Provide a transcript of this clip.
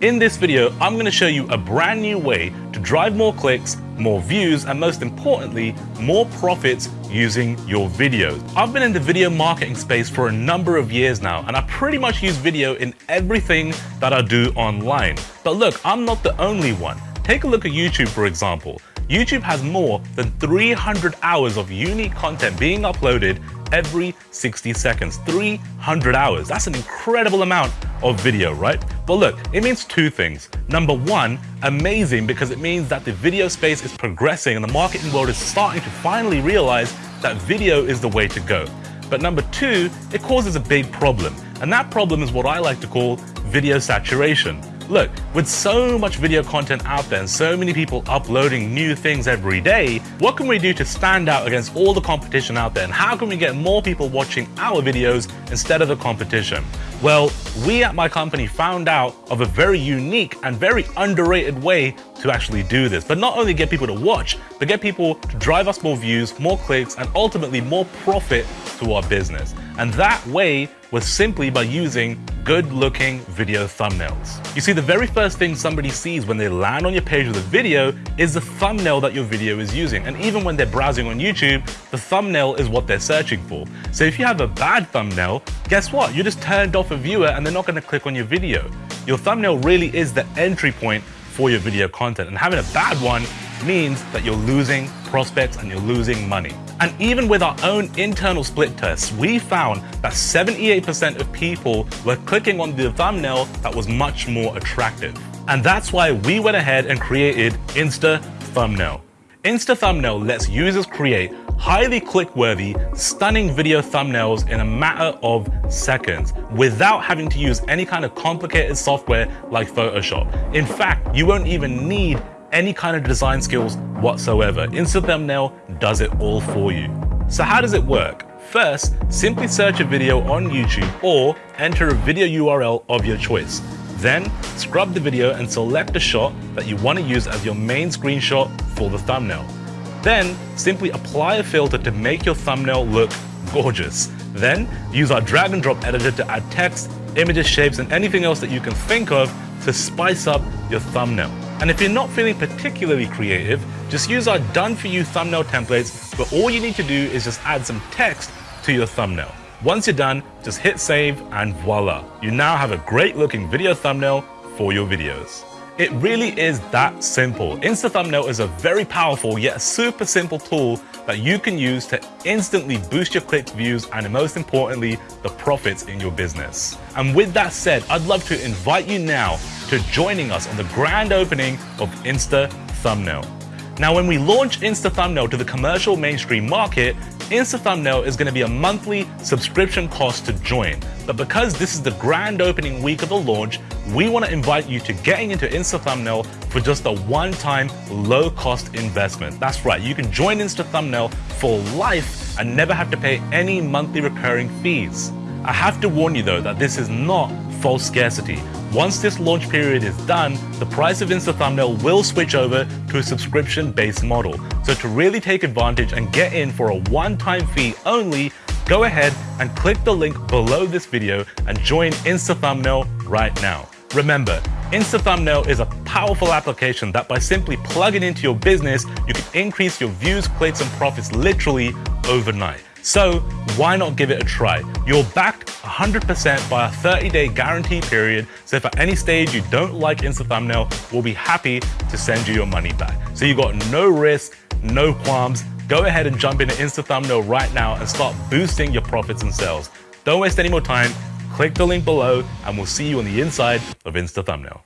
In this video, I'm going to show you a brand new way to drive more clicks, more views, and most importantly, more profits using your videos. I've been in the video marketing space for a number of years now, and I pretty much use video in everything that I do online. But look, I'm not the only one. Take a look at YouTube, for example. YouTube has more than 300 hours of unique content being uploaded every 60 seconds. 300 hours. That's an incredible amount of video, right? But look, it means two things. Number one, amazing because it means that the video space is progressing and the marketing world is starting to finally realize that video is the way to go. But number two, it causes a big problem. And that problem is what I like to call video saturation. Look, with so much video content out there and so many people uploading new things every day, what can we do to stand out against all the competition out there and how can we get more people watching our videos instead of the competition? Well, we at my company found out of a very unique and very underrated way to actually do this, but not only get people to watch, but get people to drive us more views, more clicks, and ultimately more profit to our business. And that way was simply by using good looking video thumbnails. You see, the very first thing somebody sees when they land on your page with a video is the thumbnail that your video is using. And even when they're browsing on YouTube, the thumbnail is what they're searching for. So if you have a bad thumbnail, guess what? You just turned off a viewer and they're not gonna click on your video. Your thumbnail really is the entry point for your video content. And having a bad one means that you're losing prospects and you're losing money. And even with our own internal split tests, we found that 78% of people were clicking on the thumbnail that was much more attractive. And that's why we went ahead and created Insta Thumbnail. Insta Thumbnail lets users create highly click-worthy, stunning video thumbnails in a matter of seconds without having to use any kind of complicated software like Photoshop. In fact, you won't even need any kind of design skills whatsoever. Insta Thumbnail does it all for you. So how does it work? First, simply search a video on YouTube or enter a video URL of your choice. Then, scrub the video and select a shot that you want to use as your main screenshot for the thumbnail. Then, simply apply a filter to make your thumbnail look gorgeous. Then, use our drag and drop editor to add text, images, shapes, and anything else that you can think of to spice up your thumbnail. And if you're not feeling particularly creative, just use our done for you thumbnail templates, but all you need to do is just add some text to your thumbnail. Once you're done, just hit save and voila, you now have a great looking video thumbnail for your videos. It really is that simple. Insta Thumbnail is a very powerful yet super simple tool that you can use to instantly boost your click views and most importantly, the profits in your business. And with that said, I'd love to invite you now to joining us on the grand opening of Insta Thumbnail. Now, when we launch Insta Thumbnail to the commercial mainstream market, Insta Thumbnail is going to be a monthly subscription cost to join. But because this is the grand opening week of the launch, we want to invite you to getting into Insta Thumbnail for just a one-time low-cost investment. That's right, you can join Insta Thumbnail for life and never have to pay any monthly recurring fees. I have to warn you though that this is not false scarcity. Once this launch period is done, the price of Insta Thumbnail will switch over to a subscription-based model. So to really take advantage and get in for a one-time fee only, go ahead and click the link below this video and join Insta Thumbnail right now. Remember, Insta Thumbnail is a powerful application that by simply plugging into your business, you can increase your views, clicks, and profits literally overnight. So why not give it a try? You're backed 100% by a 30-day guarantee period, so if at any stage you don't like Insta Thumbnail, we'll be happy to send you your money back. So you've got no risk, no qualms. Go ahead and jump into Insta Thumbnail right now and start boosting your profits and sales. Don't waste any more time. Click the link below and we'll see you on the inside of Insta Thumbnail.